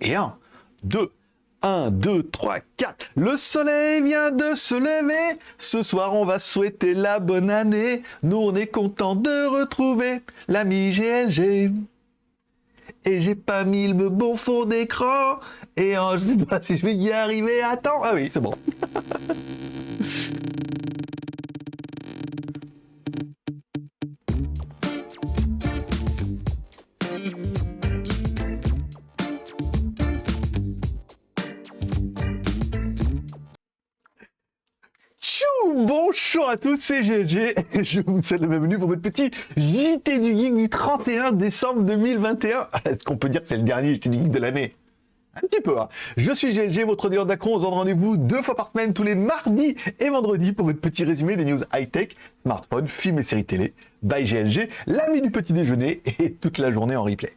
Et 1, 2, 1, 2, 3, 4. Le soleil vient de se lever. Ce soir, on va souhaiter la bonne année. Nous, on est content de retrouver l'ami GLG. Et j'ai pas mis le bon fond d'écran. Et oh, je sais pas si je vais y arriver. Attends. Ah oui, c'est bon. à tous, c'est GG et je vous souhaite la bienvenue pour votre petit JT du Geek du 31 décembre 2021. Est-ce qu'on peut dire que c'est le dernier JT du Geek de l'année? Un petit peu, hein. Je suis GLG, votre dealer d'acron. On se donne rendez-vous deux fois par semaine, tous les mardis et vendredis, pour votre petit résumé des news high-tech, smartphones, films et séries télé. By GLG, l'ami du petit déjeuner et toute la journée en replay.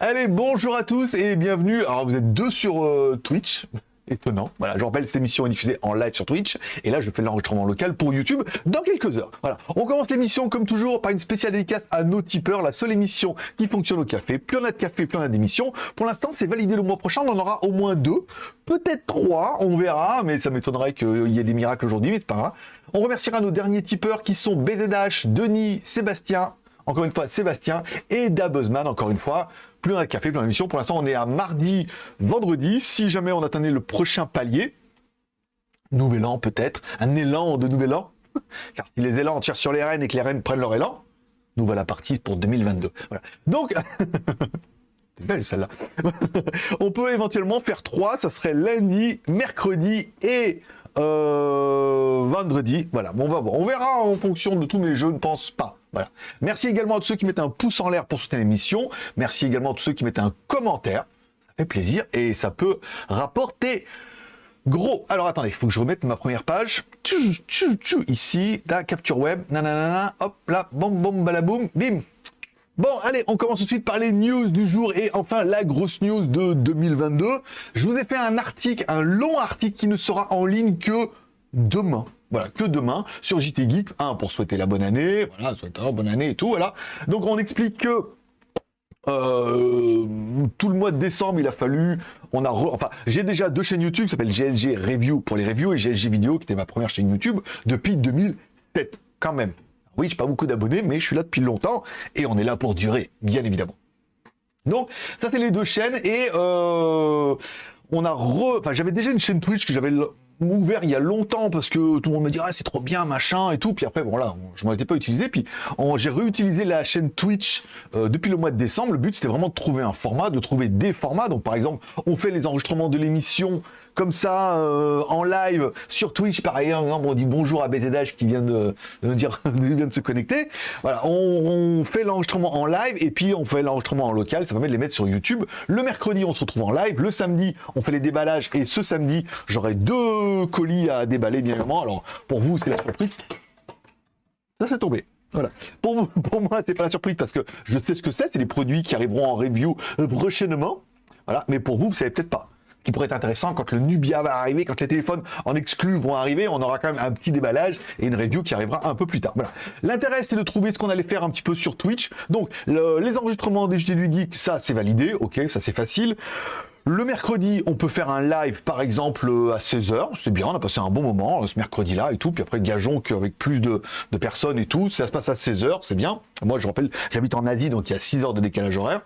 Allez, bonjour à tous et bienvenue. Alors, vous êtes deux sur euh, Twitch étonnant. Voilà, je rappelle, cette émission est diffusée en live sur Twitch, et là, je fais l'enregistrement local pour YouTube dans quelques heures. Voilà, on commence l'émission, comme toujours, par une spéciale dédicace à nos tipeurs, la seule émission qui fonctionne au café. Plus on a de café, plus on a d'émissions. Pour l'instant, c'est validé le mois prochain, on en aura au moins deux, peut-être trois, on verra, mais ça m'étonnerait qu'il y ait des miracles aujourd'hui, mais c'est pas grave. On remerciera nos derniers tipeurs qui sont BZH, Denis, Sébastien, encore une fois Sébastien, et Dabuzman, encore une fois plus on café, plus on a d'émission. Pour l'instant, on est à mardi, vendredi. Si jamais on atteignait le prochain palier, nouvel an peut-être, un élan de nouvel an, car si les élans tirent sur les rennes et que les rennes prennent leur élan, nous voilà partis pour 2022. Voilà. Donc, belle celle-là. on peut éventuellement faire trois, ça serait lundi, mercredi et euh, vendredi. Voilà, bon, on va voir. On verra en fonction de tout, mais je ne pense pas. Voilà. Merci également à tous ceux qui mettent un pouce en l'air pour soutenir l'émission. Merci également à tous ceux qui mettent un commentaire. Ça fait plaisir et ça peut rapporter gros. Alors attendez, il faut que je remette ma première page. ici, la capture web. Nanana, hop là, bom, bom, balaboum, bim. Bon, allez, on commence tout de suite par les news du jour et enfin la grosse news de 2022. Je vous ai fait un article, un long article qui ne sera en ligne que demain. Voilà, que demain sur JT Geek, un pour souhaiter la bonne année, voilà, bonne année et tout, voilà. Donc on explique que euh, tout le mois de décembre, il a fallu, on a, enfin, j'ai déjà deux chaînes YouTube qui s'appellent GLG Review pour les reviews et GLG Vidéo qui était ma première chaîne YouTube depuis 2007, quand même. Oui, j'ai pas beaucoup d'abonnés, mais je suis là depuis longtemps et on est là pour durer, bien évidemment. Donc, ça c'est les deux chaînes et euh, on a re... Enfin, j'avais déjà une chaîne Twitch que j'avais ouvert il y a longtemps parce que tout le monde me dit ah, c'est trop bien machin et tout puis après bon là je m'en étais pas utilisé puis j'ai réutilisé la chaîne Twitch euh, depuis le mois de décembre le but c'était vraiment de trouver un format de trouver des formats donc par exemple on fait les enregistrements de l'émission comme ça euh, en live sur Twitch. Par exemple, on dit bonjour à BZH qui vient de, de dire vient de se connecter. Voilà, on, fait l'enregistrement en live et puis on fait l'enregistrement en local. Ça permet de les mettre sur YouTube. Le mercredi, on se retrouve en live. Le samedi, on fait les déballages et ce samedi, j'aurai deux colis à déballer bien évidemment. Alors pour vous, c'est la surprise. Ça, c'est tombé. Voilà. Pour, vous, pour moi, c'est pas la surprise parce que je sais ce que c'est. C'est les produits qui arriveront en review euh, prochainement. Voilà. Mais pour vous, vous savez peut-être pas qui pourrait être intéressant quand le Nubia va arriver, quand les téléphones en exclus vont arriver, on aura quand même un petit déballage et une review qui arrivera un peu plus tard. Voilà. L'intérêt, c'est de trouver ce qu'on allait faire un petit peu sur Twitch. Donc, les enregistrements des JT du Geek, ça, c'est validé. Ok, ça, c'est facile. Le mercredi, on peut faire un live, par exemple, à 16h. C'est bien, on a passé un bon moment ce mercredi-là et tout. Puis après, gageons qu'avec plus de, de, personnes et tout, ça se passe à 16h, c'est bien. Moi, je rappelle, j'habite en Asie, donc il y a 6 heures de décalage horaire.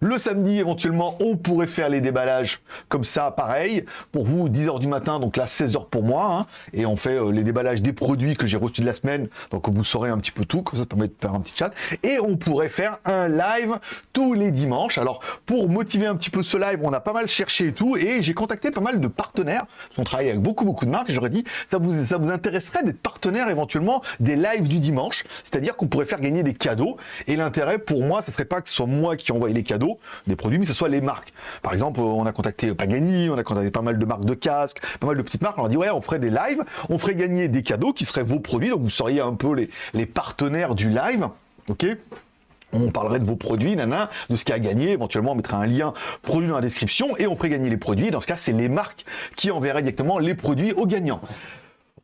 Le samedi, éventuellement, on pourrait faire les déballages comme ça, pareil. Pour vous, 10h du matin, donc là, 16h pour moi. Hein. et on fait euh, les déballages des produits que j'ai reçus de la semaine. Donc vous saurez un petit peu tout, comme ça, permet de faire un petit chat. Et on pourrait faire un live tous les dimanches. Alors, pour motiver un petit peu ce live, on a pas mal cherché et tout. Et j'ai contacté pas mal de partenaires. On travaille avec beaucoup, beaucoup de marques. J'aurais dit, ça vous, ça vous intéresserait d'être partenaire éventuellement des lives du dimanche? C'est-à-dire qu'on pourrait faire gagner des cadeaux. Et l'intérêt pour moi, ce serait pas que ce soit moi qui envoie les cadeaux des produits, mais ce soit les marques. Par exemple, on a contacté Pagani, on a contacté pas mal de marques de casques, pas mal de petites marques. On a dit ouais, on ferait des lives, on ferait gagner des cadeaux qui seraient vos produits, donc vous seriez un peu les, partenaires du live, ok? On parlerait de vos produits, nana, de ce qu'il a à gagner, éventuellement on mettrait un lien produit dans la description et on ferait gagner les produits. Dans ce cas, c'est les marques qui enverraient directement les produits aux gagnants.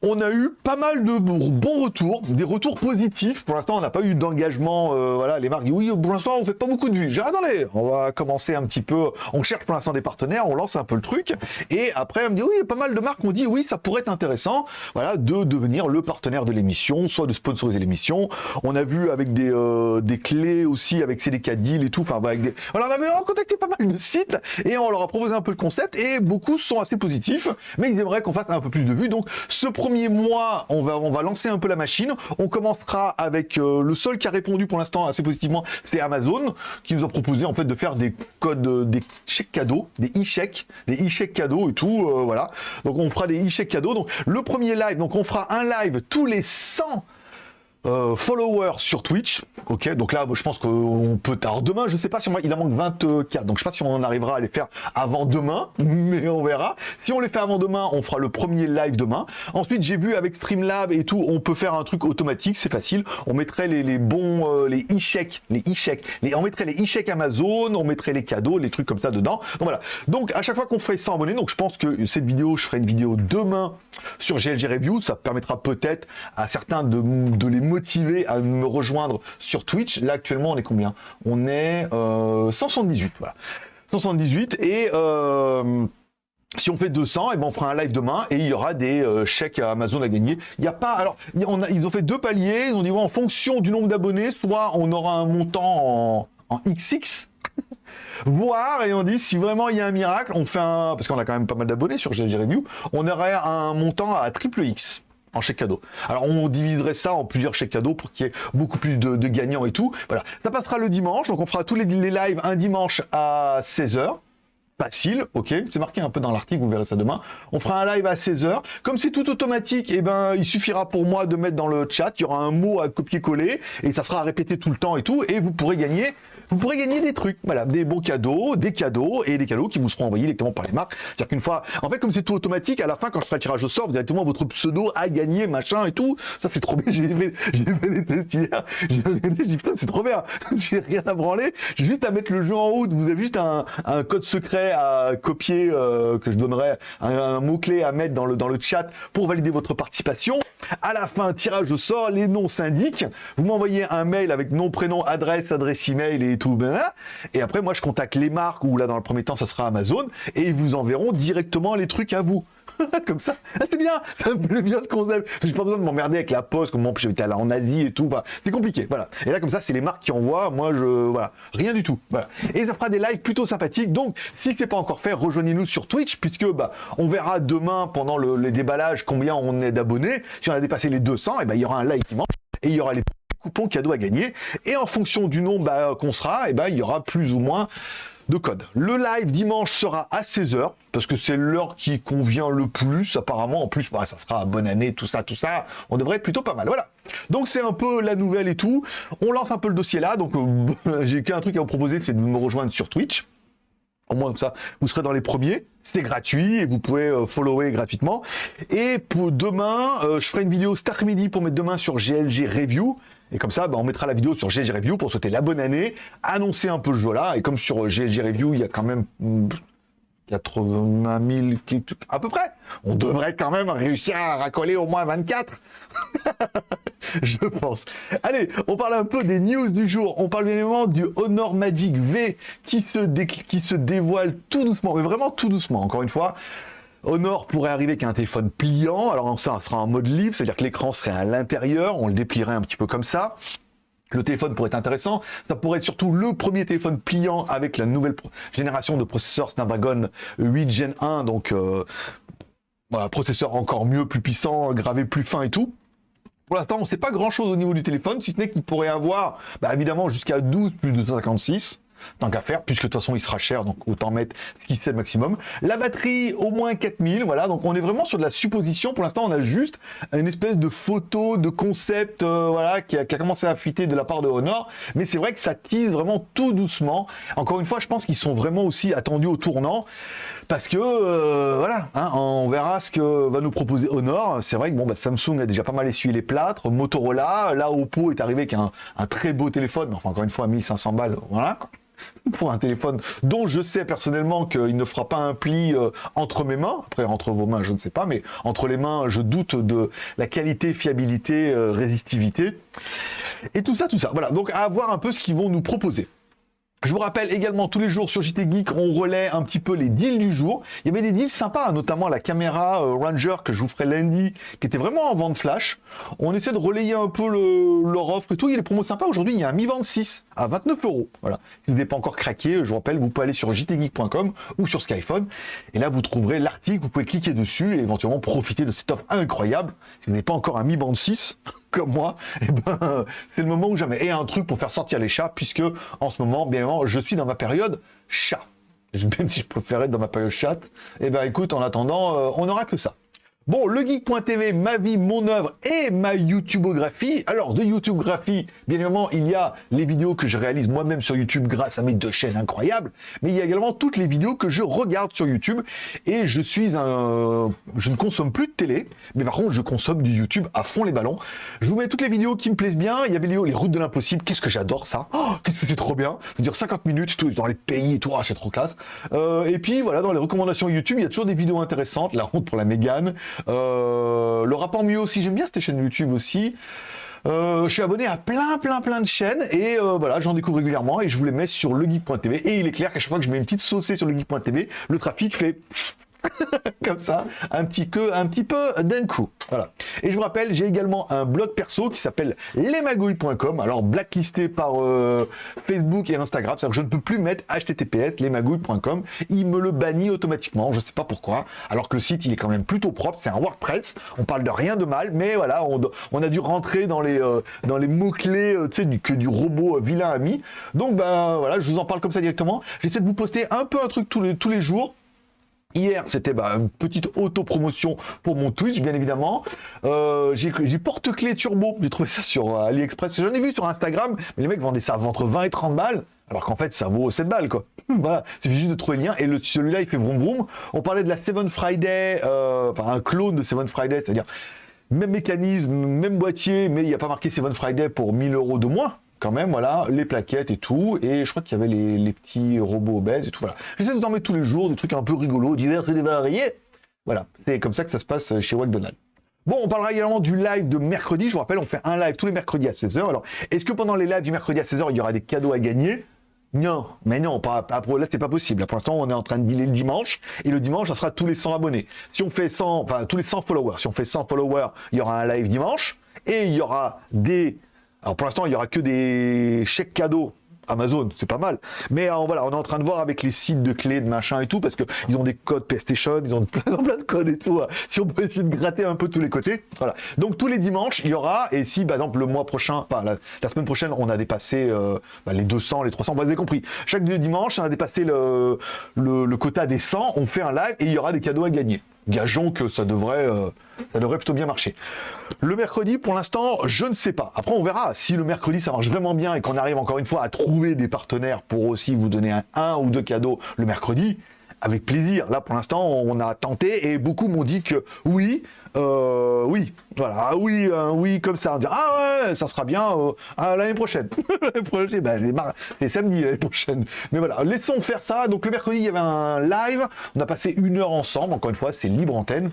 On a eu pas mal de bons retours, des retours positifs. Pour l'instant, on n'a pas eu d'engagement. Euh, voilà, les marques oui, pour l'instant, on fait pas beaucoup de vues. J'ai attendez, on va commencer un petit peu. On cherche pour l'instant des partenaires, on lance un peu le truc. Et après, on me dit oui, pas mal de marques ont dit oui, ça pourrait être intéressant, voilà, de devenir le partenaire de l'émission, soit de sponsoriser l'émission. On a vu avec des, euh, des clés aussi, avec CDK Deal et tout. Enfin, avec des... voilà, on avait contacté pas mal de sites et on leur a proposé un peu le concept et beaucoup sont assez positifs, mais ils aimeraient qu'on fasse un peu plus de vues. Donc, ce mois, on va, on va lancer un peu la machine. On commencera avec euh, le seul qui a répondu pour l'instant assez positivement, c'est Amazon, qui nous a proposé en fait de faire des codes, euh, des chèques cadeaux, des e-chèques, des e-chèques cadeaux et tout, euh, voilà. Donc on fera des e-chèques cadeaux. Donc le premier live, donc on fera un live tous les 100 euh, followers sur Twitch. Ok, donc là, je pense qu'on peut. Alors demain, je sais pas si on il en manque 24, donc je sais pas si on arrivera à les faire avant demain, mais on verra. Si on les fait avant demain, on fera le premier live demain. Ensuite, j'ai vu avec Streamlab et tout, on peut faire un truc automatique, c'est facile. On mettrait les, bons, euh, les e-chèques, les e-chèques, les, on mettrait les e-chèques Amazon, on mettrait les cadeaux, les trucs comme ça dedans. Donc voilà. Donc à chaque fois qu'on ferait 100 abonnés, donc je pense que cette vidéo, je ferai une vidéo demain sur GLG Review, ça permettra peut-être à certains de, de les motivé à me rejoindre sur Twitch. Là, actuellement, on est combien? On est 178, euh, voilà. 178, et... Euh, si on fait 200, et ben on fera un live demain et il y aura des euh, chèques à Amazon à gagner. Il n'y a pas, alors ils ont fait deux paliers. Ils ont dit en fonction du nombre d'abonnés, soit on aura un montant en, XX, voire et on dit si vraiment il y a un miracle, on fait un parce qu'on a quand même pas mal d'abonnés sur GLG Review, on aurait un montant à triple X en chèque cadeau. Alors on diviserait ça en plusieurs chèques cadeaux pour qu'il y ait beaucoup plus de, gagnants et tout. Voilà, ça passera le dimanche, donc on fera tous les, les lives un dimanche à 16h facile, ok, c'est marqué un peu dans l'article, vous verrez ça demain. On fera un live à 16h. Comme c'est tout automatique, et eh ben, il suffira pour moi de mettre dans le chat, il y aura un mot à copier-coller, et ça sera répété tout le temps et tout, et vous pourrez gagner, vous pourrez gagner des trucs, voilà, des bons cadeaux, des cadeaux, et des cadeaux qui vous seront envoyés directement par les marques. C'est-à-dire qu'une fois, en fait, comme c'est tout automatique, à la fin, quand je ferai le tirage au sort, directement votre pseudo a gagné, machin et tout. Ça, c'est trop bien, j'ai fait, fait des tests hier, j'ai dit, putain, c'est trop bien, j'ai rien à branler, j'ai juste à mettre le jeu en route, vous avez juste un, un code secret à copier, euh, que je donnerai un, mot-clé à mettre dans le, dans le chat pour valider votre participation. À la fin, tirage au sort, les noms s'indiquent. Vous m'envoyez un mail avec nom, prénom, adresse, adresse email et tout. Et après, moi, je contacte les marques, ou là, dans le premier temps, ça sera Amazon, et ils vous enverront directement les trucs à vous. comme ça. Ah, c'est bien, ça me plaît bien le concept. J'ai pas besoin de m'emmerder avec la poste, comme j'étais là en Asie et tout. c'est compliqué, voilà. Et là, comme ça, c'est les marques qui envoient. Moi, je, voilà, rien du tout. Voilà. Et ça fera des lives plutôt sympathiques. Donc, si c'est pas encore fait, rejoignez-nous sur Twitch, puisque bah, on verra demain pendant le, les déballages combien on est d'abonnés. Si on a dépassé les 200, et ben il y aura un live qui manque et il y aura les coupons cadeaux à gagner. Et en fonction du nombre bah, qu'on sera, et ben il y aura plus ou moins de code. Le live dimanche sera à 16h, parce que c'est l'heure qui convient le plus, apparemment. En plus, bah, ça sera bonne année, tout ça, tout ça. On devrait être plutôt pas mal. Voilà. Donc c'est un peu la nouvelle et tout. On lance un peu le dossier là. Donc euh, j'ai qu'un truc à vous proposer, c'est de me rejoindre sur Twitch. Au moins comme ça, vous serez dans les premiers. C'est gratuit et vous pouvez euh, follower gratuitement. Et pour demain, euh, je ferai une vidéo cet après-midi pour mettre demain sur GLG Review. Et comme ça, bah, on mettra la vidéo sur GLG Review pour souhaiter la bonne année, annoncer un peu le jeu là. Et comme sur GLG Review, il y a quand même 80 000, à peu près. On devrait quand même réussir à racoler au moins 24. Je pense. Allez, on parle un peu des news du jour. On parle évidemment du Honor Magic V qui se, qui se dévoile tout doucement, mais vraiment tout doucement, encore une fois. Honor pourrait arriver avec un téléphone pliant, alors ça sera en mode libre, c'est-à-dire que l'écran serait à l'intérieur, on le déplierait un petit peu comme ça. Le téléphone pourrait être intéressant. Ça pourrait être surtout le premier téléphone pliant avec la nouvelle génération de processeurs Snapdragon 8 Gen 1. Donc, euh, processeur encore mieux, plus puissant, gravé plus fin et tout. Pour l'instant, on ne sait pas grand-chose au niveau du téléphone, si ce n'est qu'il pourrait avoir, bah, évidemment, jusqu'à 12 plus de 256 tant qu'à faire, puisque de toute façon il sera cher, donc autant mettre ce qui le maximum. La batterie, au moins 4000, voilà, donc on est vraiment sur de la supposition, pour l'instant on a juste une espèce de photo, de concept, euh, voilà, qui a, commencé à fuiter de la part de Honor, mais c'est vrai que ça tease vraiment tout doucement. Encore une fois, je pense qu'ils sont vraiment aussi attendus au tournant, parce que, euh, voilà, hein, on verra ce que va nous proposer Honor. C'est vrai que bon, bah, Samsung a déjà pas mal essuyé les plâtres, Motorola, là Oppo est arrivé avec un, très beau téléphone, enfin encore une fois 1500 balles, voilà. pour un téléphone dont je sais personnellement qu'il ne fera pas un pli euh, entre mes mains. Après, entre vos mains, je ne sais pas, mais entre les mains, je doute de la qualité, fiabilité, euh, résistivité. Et tout ça, tout ça. Voilà, donc à voir un peu ce qu'ils vont nous proposer. Je vous rappelle également tous les jours sur JT Geek, on relaie un petit peu les deals du jour. Il y avait des deals sympas, notamment la caméra euh, Ranger que je vous ferai lundi, qui était vraiment en vente flash. On essaie de relayer un peu le, leur offre et tout. Il y a des promos sympas. Aujourd'hui, il y a un Mi Band 6 à 29 euros. Voilà. Si vous n'avez pas encore craqué, je vous rappelle, vous pouvez aller sur jtgeek.com ou sur Skyphone. Et là, vous trouverez l'article. Vous pouvez cliquer dessus et éventuellement profiter de cette offre incroyable. Si vous n'avez pas encore un Mi Band 6, comme moi, eh ben, c'est le moment où jamais. Et un truc pour faire sortir les chats, puisque en ce moment, bien évidemment, je suis dans ma période chat. Même si je préférais être dans ma période chat, eh ben écoute, en attendant, euh, on n'aura que ça. Bon, le geek.tv, ma vie, mon œuvre et ma YouTubeographie. Alors, de YouTubeographie, bien évidemment, il y a les vidéos que je réalise moi-même sur YouTube grâce à mes deux chaînes incroyables, mais il y a également toutes les vidéos que je regarde sur YouTube et je suis un... Je ne consomme plus de télé, mais par contre, je consomme du YouTube à fond les ballons. Je vous mets toutes les vidéos qui me plaisent bien. Il y a les vidéos routes de l'impossible. Qu'est-ce que j'adore ça? Oh, Qu'est-ce que c'est trop bien C'est-à-dire 50 minutes tout, dans les pays et tout. Ah, c'est trop classe. Euh, et puis, voilà, dans les recommandations YouTube, il y a toujours des vidéos intéressantes. La honte pour la Mégane. Euh, le rapport mieux aussi, j'aime bien cette chaîne YouTube aussi. Euh, je suis abonné à plein, plein, plein de chaînes et euh, voilà, j'en découvre régulièrement et je vous les mets sur legeek.tv. Et il est clair qu'à chaque fois que je mets une petite saucée sur legeek.tv, le trafic fait comme ça, un petit, que, un petit peu d'un coup. Voilà. Et je vous rappelle, j'ai également un blog perso qui s'appelle lesmagouilles.com, alors blacklisté par euh, Facebook et Instagram, c'est-à-dire que je ne peux plus mettre https lesmagouilles.com, il me le bannit automatiquement, je ne sais pas pourquoi, alors que le site il est quand même plutôt propre, c'est un WordPress, on parle de rien de mal, mais voilà, on, a dû rentrer dans les, euh, les mots-clés euh, tu sais, du, que du robot vilain ami. Donc ben voilà, je vous en parle comme ça directement. J'essaie de vous poster un peu un truc tous les, tous les jours, Hier, c'était bah, une petite auto-promotion pour mon Twitch, bien évidemment. Euh, j'ai porte-clés turbo, j'ai trouvé ça sur euh, AliExpress. J'en ai vu sur Instagram, mais les mecs vendaient ça entre 20 et 30 balles. Alors qu'en fait, ça vaut 7 balles, quoi. voilà, il suffit juste de trouver le lien. Et celui-là, il fait vroom vroom. On parlait de la Seven Friday, euh, enfin un clone de Seven Friday, c'est-à-dire même mécanisme, même boîtier, mais il n'y a pas marqué Seven Friday pour 1000 euros de moins quand même, voilà, les plaquettes et tout, et je crois qu'il y avait les, petits robots obèses et tout, voilà. J'essaie de dormir tous les jours, des trucs un peu rigolos, divers et variés. Voilà, c'est comme ça que ça se passe chez McDonald's. Bon, on parlera également du live de mercredi. Je vous rappelle, on fait un live tous les mercredis à 16h. Alors, est-ce que pendant les lives du mercredi à 16h, il y aura des cadeaux à gagner? Non, mais non, pas, là c'est pas possible. Pour l'instant, on est en train de dealer le dimanche, et le dimanche, ça sera tous les 100 abonnés. Si on fait 100, enfin tous les 100 followers, si on fait 100 followers, il y aura un live dimanche, et il y aura des alors pour l'instant, il n'y aura que des chèques cadeaux Amazon, c'est pas mal. Mais euh, voilà, on est en train de voir avec les sites de clés, de machin et tout, parce qu'ils ont des codes PlayStation, ils ont plein, plein de codes et tout. Hein. Si on peut essayer de gratter un peu tous les côtés. Voilà. Donc tous les dimanches, il y aura, et si par exemple le mois prochain, enfin la, semaine prochaine, on a dépassé euh, bah, les 200, les 300, vous avez compris. Chaque dimanche, on a dépassé le, le, quota des 100, on fait un live et il y aura des cadeaux à gagner gageons que ça devrait, euh, ça devrait plutôt bien marcher. Le mercredi, pour l'instant, je ne sais pas. Après, on verra. Si le mercredi, ça marche vraiment bien et qu'on arrive encore une fois à trouver des partenaires pour aussi vous donner un, ou deux cadeaux le mercredi, avec plaisir. Là, pour l'instant, on a tenté et beaucoup m'ont dit que oui, euh, oui, voilà, ah oui, oui, comme ça. On ah ouais, ça sera bien euh, l'année prochaine. prochaine, ben, samedi l'année prochaine. Mais voilà, laissons faire ça. Donc le mercredi, il y avait un live. On a passé une heure ensemble. Encore une fois, c'est libre antenne.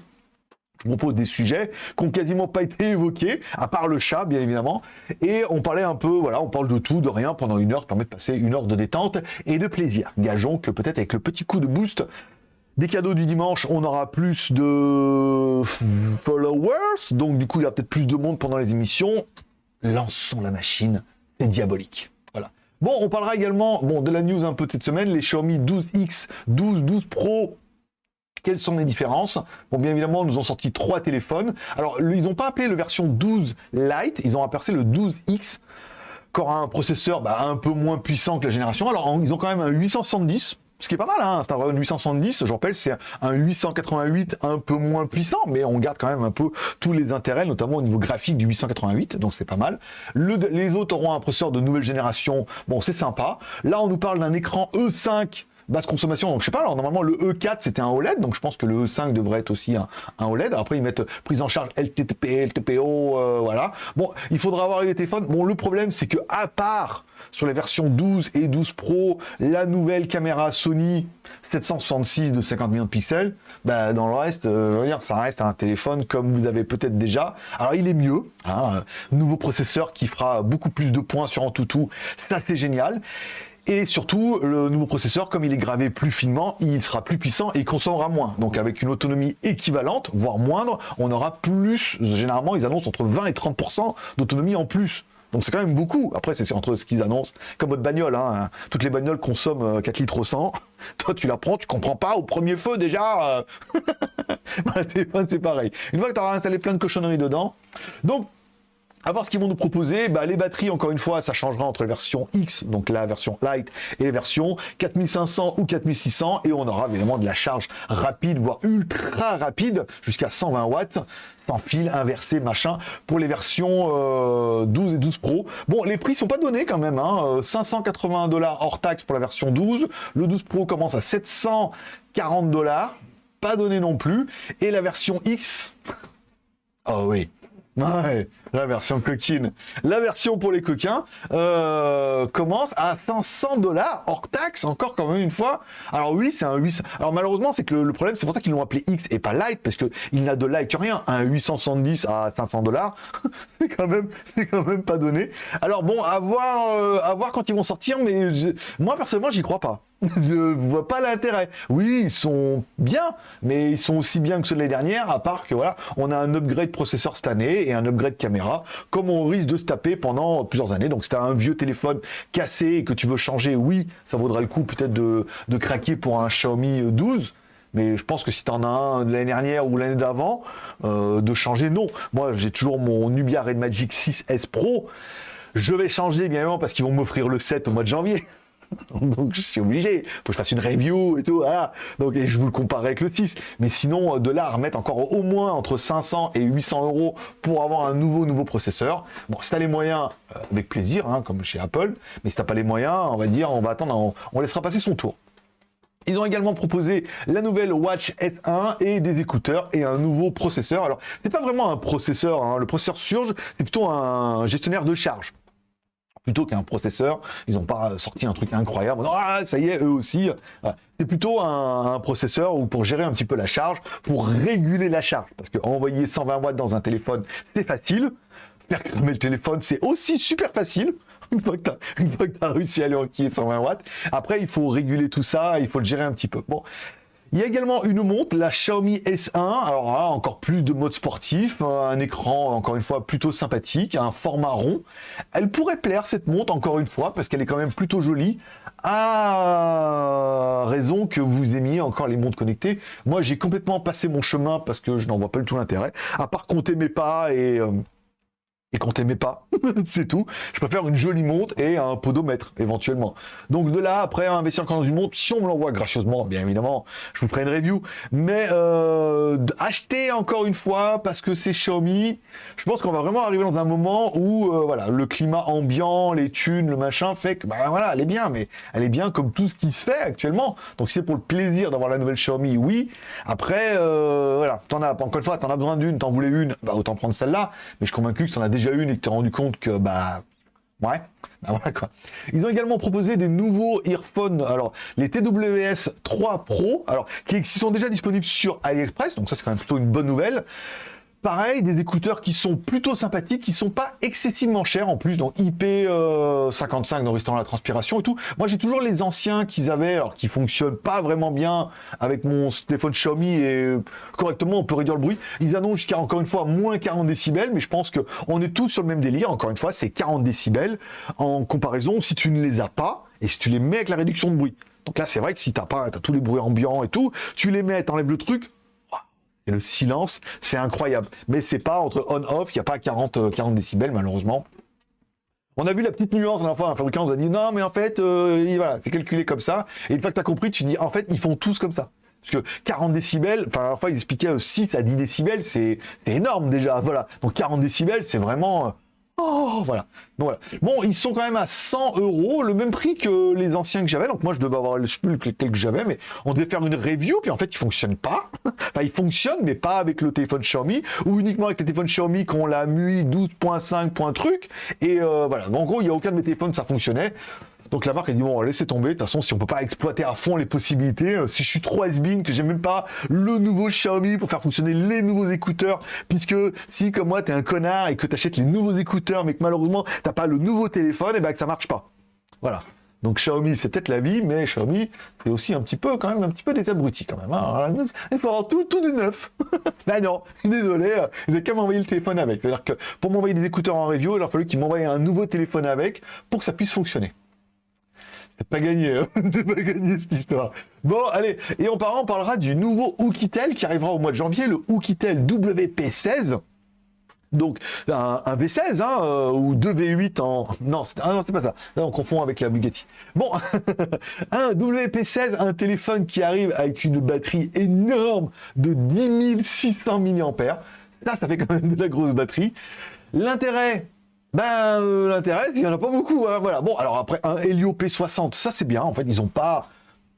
Je propose des sujets qui n'ont quasiment pas été évoqués, à part le chat, bien évidemment. Et on parlait un peu, voilà, on parle de tout, de rien pendant une heure, permet de passer une heure de détente et de plaisir. Gageons que peut-être avec le petit coup de boost des cadeaux du dimanche, on aura plus de followers, donc du coup il y aura peut-être plus de monde pendant les émissions. Lançons la machine, c'est diabolique. Voilà. Bon, on parlera également bon, de la news un peu cette semaine, les Xiaomi 12X, 12, 12 Pro quelles sont les différences Bon, bien évidemment, nous ont sorti trois téléphones. Alors, ils n'ont pas appelé le version 12 Lite, ils ont appelé le 12X, qui aura un processeur bah, un peu moins puissant que la génération. Alors, ils ont quand même un 870, ce qui est pas mal, hein, un 870, je rappelle, c'est un 888 un peu moins puissant, mais on garde quand même un peu tous les intérêts, notamment au niveau graphique du 888, donc c'est pas mal. les autres auront un processeur de nouvelle génération, bon c'est sympa. Là on nous parle d'un écran E5 basse consommation. Donc je sais pas, alors normalement le E4 c'était un OLED, donc je pense que le E5 devrait être aussi un, OLED. Après ils mettent prise en charge LTP, LTPO, euh, voilà. Bon, il faudra avoir les téléphones. Bon, le problème c'est que à part sur les versions 12 et 12 Pro, la nouvelle caméra Sony 766 de 50 millions de pixels, bah, dans le reste, euh, ça reste un téléphone comme vous avez peut-être déjà. Alors il est mieux, hein, nouveau processeur qui fera beaucoup plus de points sur Antutu, ça c'est génial. Et surtout, le nouveau processeur, comme il est gravé plus finement, il sera plus puissant et il consommera moins. Donc avec une autonomie équivalente, voire moindre, on aura plus, généralement ils annoncent entre 20 et 30% d'autonomie en plus. Donc c'est quand même beaucoup. Après, c'est entre ce qu'ils annoncent, comme votre bagnole. Hein. Toutes les bagnoles consomment 4 euh, litres au 100. Toi, tu la prends, tu comprends pas, au premier feu déjà. Euh. le téléphone, c'est pareil. Une fois que tu auras installé plein de cochonneries dedans. Donc, à voir ce qu'ils vont nous proposer. Bah, les batteries, encore une fois, ça changera entre les versions X, donc la version Lite, et les versions 4500 ou 4600. Et on aura évidemment de la charge rapide, voire ultra rapide, jusqu'à 120 watts, sans fil, inversé, machin, pour les versions 12 euh, et 12 Pro. Bon, les prix sont pas donnés quand même. Hein, 580 dollars hors taxe pour la version 12. Le 12 Pro commence à 740 dollars. Pas donné non plus. Et la version X... Oh oui, Ouais, la version coquine. La version pour les coquins euh, commence à 500 dollars hors taxe, encore quand même une fois. Alors oui, c'est un 800. Alors malheureusement, c'est que le, problème, c'est pour ça qu'ils l'ont appelé X et pas Light, parce que il n'a de Light que rien. Un 870 à 500 dollars, c'est quand même, c'est quand même pas donné. Alors bon, à voir, euh, à voir quand ils vont sortir, mais moi personnellement, j'y crois pas. Je vois pas l'intérêt. Oui, ils sont bien, mais ils sont aussi bien que ceux de l'année dernière, à part que voilà, on a un upgrade processeur cette année et un upgrade caméra, comme on risque de se taper pendant plusieurs années. Donc, si tu un vieux téléphone cassé et que tu veux changer, oui, ça vaudra le coup peut-être de, craquer pour un Xiaomi 12. Mais je pense que si tu en as un de l'année dernière ou l'année d'avant, euh, de changer, non. Moi, j'ai toujours mon Nubia Red Magic 6S Pro. Je vais changer, bien évidemment, parce qu'ils vont m'offrir le 7 au mois de janvier. Donc je suis obligé, faut que je fasse une review et tout. Donc je vous le compare avec le 6. Mais sinon, de là remettre encore au moins entre 500 et 800 euros pour avoir un nouveau nouveau processeur. Bon, si t'as les moyens, euh, avec plaisir, hein, comme chez Apple. Mais si t'as pas les moyens, on va dire, on va attendre, on, laissera passer son tour. Ils ont également proposé la nouvelle Watch S1 et des écouteurs et un nouveau processeur. Alors, c'est pas vraiment un processeur, hein. le processeur Surge, c'est plutôt un gestionnaire de charge plutôt qu'un processeur. Ils n'ont pas sorti un truc incroyable. Ah, ça y est, eux aussi. C'est plutôt un, processeur où pour gérer un petit peu la charge, pour réguler la charge. Parce que envoyer 120 watts dans un téléphone, c'est facile. Faire cramer le téléphone, c'est aussi super facile. Une fois que tu as, réussi à aller enquiller 120 watts. Après, il faut réguler tout ça, il faut le gérer un petit peu. Bon, il y a également une montre, la Xiaomi S1. Alors là, encore plus de mode sportif, un écran, encore une fois, plutôt sympathique, un format rond. Elle pourrait plaire, cette montre, encore une fois, parce qu'elle est quand même plutôt jolie, à raison que vous aimiez encore les montres connectées. Moi, j'ai complètement passé mon chemin parce que je n'en vois pas du tout l'intérêt, à part compter mes pas et... Euh, et qu'on t'aimait pas, c'est tout. Je préfère une jolie montre et un podomètre, éventuellement. Donc de là, après, investir encore dans une montre, si on me l'envoie gracieusement, bien évidemment, je vous ferai une review. Mais euh, acheter encore une fois, parce que c'est Xiaomi, je pense qu'on va vraiment arriver dans un moment où euh, voilà, le climat ambiant, les thunes, le machin, fait que, bah voilà, elle est bien, mais elle est bien comme tout ce qui se fait actuellement. Donc c'est pour le plaisir d'avoir la nouvelle Xiaomi, oui. Après, euh, voilà, t'en as, encore une fois, t'en as besoin d'une, t'en voulais une, bah autant prendre celle-là. Mais je suis convaincu que t'en as déjà une et que tu rendu compte que, bah, ouais, bah voilà quoi. Ils ont également proposé des nouveaux earphones, alors les TWS 3 Pro, alors qui sont déjà disponibles sur AliExpress, donc ça c'est quand même plutôt une bonne nouvelle. Pareil, des écouteurs qui sont plutôt sympathiques, qui sont pas excessivement chers en plus, donc IP55 euh, dans résistant à la transpiration et tout. Moi j'ai toujours les anciens qu'ils avaient, alors qui fonctionnent pas vraiment bien avec mon téléphone Xiaomi et correctement on peut réduire le bruit. Ils annoncent jusqu'à encore une fois moins 40 décibels, mais je pense que on est tous sur le même délire. Encore une fois, c'est 40 décibels en comparaison si tu ne les as pas et si tu les mets avec la réduction de bruit. Donc là, c'est vrai que si t'as pas, as tous les bruits ambiants et tout, tu les mets, t'enlèves le truc, et le silence, c'est incroyable. Mais c'est pas entre on-off, il n'y a pas 40, 40 euh, décibels, malheureusement. On a vu la petite nuance, la fois, un fabricant nous a dit non, mais en fait, euh, voilà, c'est calculé comme ça. Et une fois que tu as compris, tu dis en fait, ils font tous comme ça. Parce que 40 décibels, enfin, parfois ils expliquaient 6 à 10 décibels, c'est énorme déjà. Voilà. Donc 40 décibels, c'est vraiment Oh, voilà. Bon, voilà. Bon, ils sont quand même à 100 euros, le même prix que les anciens que j'avais. Donc moi, je devais avoir le plus que j'avais, mais on devait faire une review, puis en fait, ils fonctionnent pas. enfin, ils fonctionnent, mais pas avec le téléphone Xiaomi, ou uniquement avec le téléphone Xiaomi quand on l'a MUI 12.5 point truc. Et euh, voilà. en gros, il n'y a aucun de mes téléphones, ça fonctionnait. Donc la marque a dit bon laissez tomber, de toute façon si on peut pas exploiter à fond les possibilités, euh, si je suis trop has que j'ai même pas le nouveau Xiaomi pour faire fonctionner les nouveaux écouteurs, puisque si comme moi t'es un connard et que t'achètes les nouveaux écouteurs mais que malheureusement t'as pas le nouveau téléphone, et eh ben que ça marche pas. Voilà. Donc Xiaomi, c'est peut-être la vie, mais Xiaomi, c'est aussi un petit peu, quand même, un petit peu des abrutis, quand même. Hein. Il faut avoir tout, tout de neuf. ben non, désolé, euh, il n'a qu'à m'envoyer le téléphone avec. C'est-à-dire que pour m'envoyer des écouteurs en review, il a fallu qu'il m'envoie un nouveau téléphone avec pour que ça puisse fonctionner. Pas gagné, hein pas gagné cette histoire. Bon, allez, et on parlera du nouveau Oukitel qui arrivera au mois de janvier, le Oukitel WP16. Donc, un, V16, hein, euh, ou 2 V8 en... Non, c'est ah, pas ça. on confond avec la Bugatti. Bon, un WP16, un téléphone qui arrive avec une batterie énorme de 10 600 mAh. Ça, ça fait quand même de la grosse batterie. L'intérêt, ben, euh, l'intérêt, il n'y en a pas beaucoup. Hein, voilà. Bon, alors après, un Helio P60, ça c'est bien. En fait, ils n'ont pas...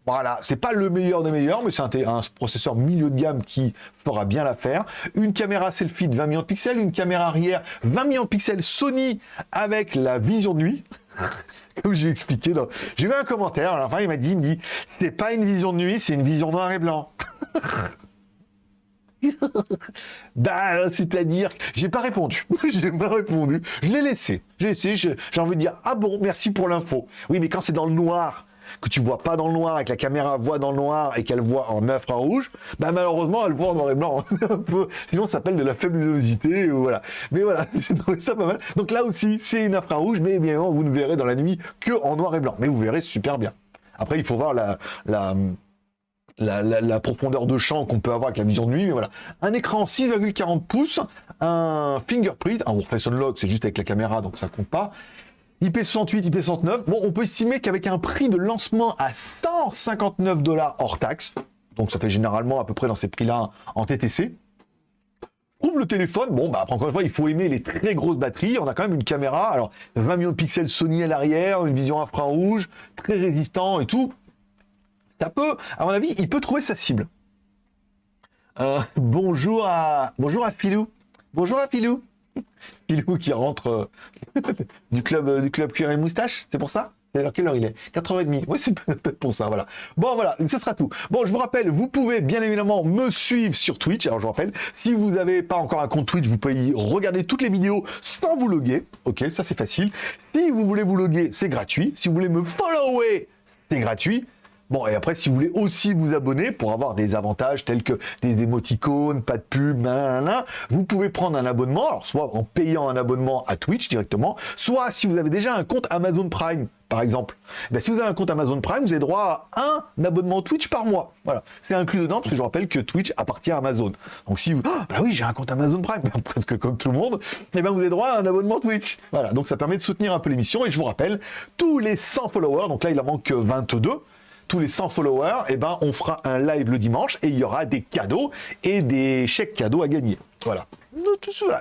Voilà, c'est pas le meilleur des meilleurs, mais c'est un, processeur milieu de gamme qui fera bien l'affaire. Une caméra selfie de 20 millions de pixels, une caméra arrière 20 millions de pixels Sony avec la vision de nuit. Comme j'ai expliqué, j'ai vu un commentaire, à la fin il m'a dit, il me dit, c'est pas une vision de nuit, c'est une vision noir et blanc. bah, c'est-à-dire, j'ai pas répondu. j'ai pas répondu. Je l'ai laissé. J'ai laissé. J'ai envie de dire, ah bon, merci pour l'info. Oui, mais quand c'est dans le noir, que tu vois pas dans le noir et que la caméra voit dans le noir et qu'elle voit en infrarouge, bah malheureusement elle voit en noir et blanc. Sinon ça s'appelle de la faibulosité ou voilà. Mais voilà, j'ai trouvé ça pas mal. Donc là aussi c'est une infrarouge, mais bien vous ne verrez dans la nuit que en noir et blanc. Mais vous verrez super bien. Après il faut voir la la, profondeur de champ qu'on peut avoir avec la vision de nuit, mais voilà. Un écran 6,40 pouces, un fingerprint, un Face Unlock, c'est juste avec la caméra, donc ça compte pas. IP68, IP69, bon, on peut estimer qu'avec un prix de lancement à 159 dollars hors taxe, donc ça fait généralement à peu près dans ces prix-là en TTC, trouve le téléphone, bon, bah, après, encore une fois, il faut aimer les très grosses batteries. On a quand même une caméra, alors 20 millions de pixels Sony à l'arrière, une vision infrarouge, très résistant et tout ça peut, à mon avis, il peut trouver sa cible. Euh, bonjour à bonjour à Filou. Bonjour à Filou. Filou qui rentre euh, du club euh, du club cuir et moustache, c'est pour ça? Alors, quelle heure il est? 4h30. Oui, c'est pour ça, voilà. Bon, voilà, ce sera tout. Bon, je vous rappelle, vous pouvez bien évidemment me suivre sur Twitch. Alors, je vous rappelle, si vous n'avez pas encore un compte Twitch, vous pouvez y regarder toutes les vidéos sans vous loguer. Ok, ça c'est facile. Si vous voulez vous loguer, c'est gratuit. Si vous voulez me follower, c'est gratuit. Bon, et après, si vous voulez aussi vous abonner pour avoir des avantages tels que des émoticônes, pas de pub, vous pouvez prendre un abonnement, alors soit en payant un abonnement à Twitch directement, soit si vous avez déjà un compte Amazon Prime, par exemple. Ben, si vous avez un compte Amazon Prime, vous avez droit à un abonnement Twitch par mois. Voilà, c'est inclus dedans parce que je rappelle que Twitch appartient à Amazon. Donc si vous, ah, bah oui, j'ai un compte Amazon Prime, presque comme tout le monde, et eh ben vous avez droit à un abonnement Twitch. Voilà, donc ça permet de soutenir un peu l'émission et je vous rappelle, tous les 100 followers, donc là il en manque 22 tous les 100 followers, eh ben, on fera un live le dimanche et il y aura des cadeaux et des chèques cadeaux à gagner. Voilà.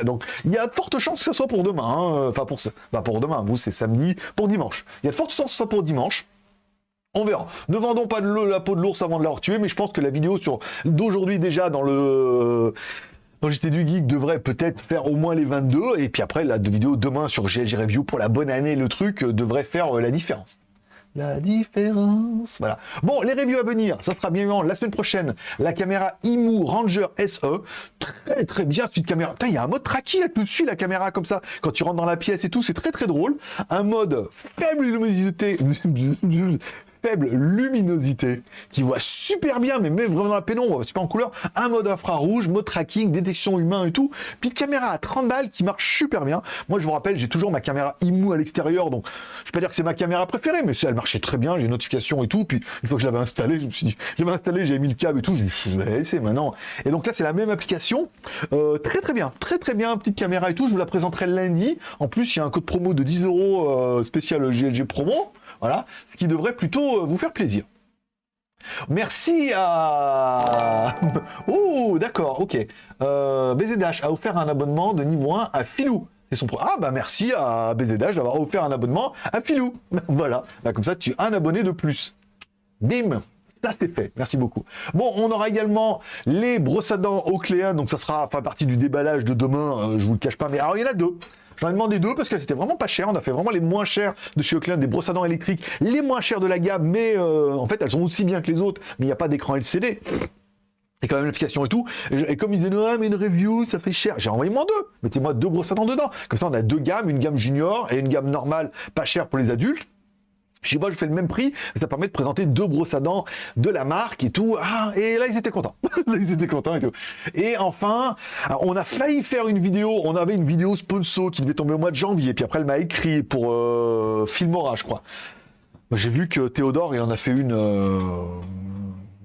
Donc, il y a de fortes chances que ce soit pour demain. Hein. Enfin, pour, bah, pour demain, vous, c'est samedi, pour dimanche. Il y a de fortes chances que ce soit pour dimanche. On verra. Ne vendons pas de la peau de l'ours avant de l'avoir tué, mais je pense que la vidéo sur d'aujourd'hui déjà dans le dans JT du Geek devrait peut-être faire au moins les 22, et puis après la vidéo demain sur GLG Review pour la bonne année, le truc devrait faire euh, la différence la différence. Voilà. Bon, les reviews à venir, ça sera bien évidemment la semaine prochaine. La caméra IMU Ranger SE. Très très bien cette caméra. Putain, il y a un mode tracking là tout de suite, la caméra comme ça. Quand tu rentres dans la pièce et tout, c'est très très drôle. Un mode faible luminosité faible luminosité, qui voit super bien, mais même vraiment la pénombre, c'est pas en couleur, un mode infrarouge, mode tracking, détection humain et tout, petite caméra à 30 balles qui marche super bien. Moi, je vous rappelle, j'ai toujours ma caméra IMU à l'extérieur, donc je peux pas dire que c'est ma caméra préférée, mais elle marchait très bien, j'ai une notification et tout, puis une fois que je l'avais installé, je me suis dit, j'avais installé, j'ai mis le câble et tout, je vais laisser maintenant. Et donc là, c'est la même application, euh, très très bien, très très bien, petite caméra et tout, je vous la présenterai lundi. En plus, il y a un code promo de 10 euros euh, spécial GLG promo. Voilà, ce qui devrait plutôt euh, vous faire plaisir. Merci à... Oh, d'accord, ok. Euh, BZH a offert un abonnement de niveau 1 à Filou. C'est son. Ah bah merci à BZH d'avoir offert un abonnement à Filou. voilà. Bah, comme ça, tu as un abonné de plus. Bim ça c'est fait, merci beaucoup. Bon, on aura également les brosses à dents Ocléa, donc ça sera pas partie du déballage de demain, euh, je vous le cache pas, mais alors il y en a deux. J'en ai demandé deux parce que c'était vraiment pas cher. On a fait vraiment les moins chers de chez Ocléa, des brosses à dents électriques, les moins chers de la gamme, mais euh, en fait elles sont aussi bien que les autres, mais il n'y a pas d'écran LCD. Et quand même l'application et tout. Et, comme ils disaient, non, mais une review, ça fait cher. J'ai envoyé moi deux. Mettez-moi deux brosses à dents dedans. Comme ça, on a deux gammes, une gamme junior et une gamme normale, pas chère pour les adultes. Je sais pas, je fais le même prix, ça permet de présenter deux brosses à dents de la marque et tout. Ah, et là, ils étaient contents. ils étaient contents et tout. Et enfin, on a failli faire une vidéo. On avait une vidéo sponsor qui devait tomber au mois de janvier. Puis après, elle m'a écrit pour euh, Filmora, je crois. J'ai vu que Théodore, il en a fait une. Euh,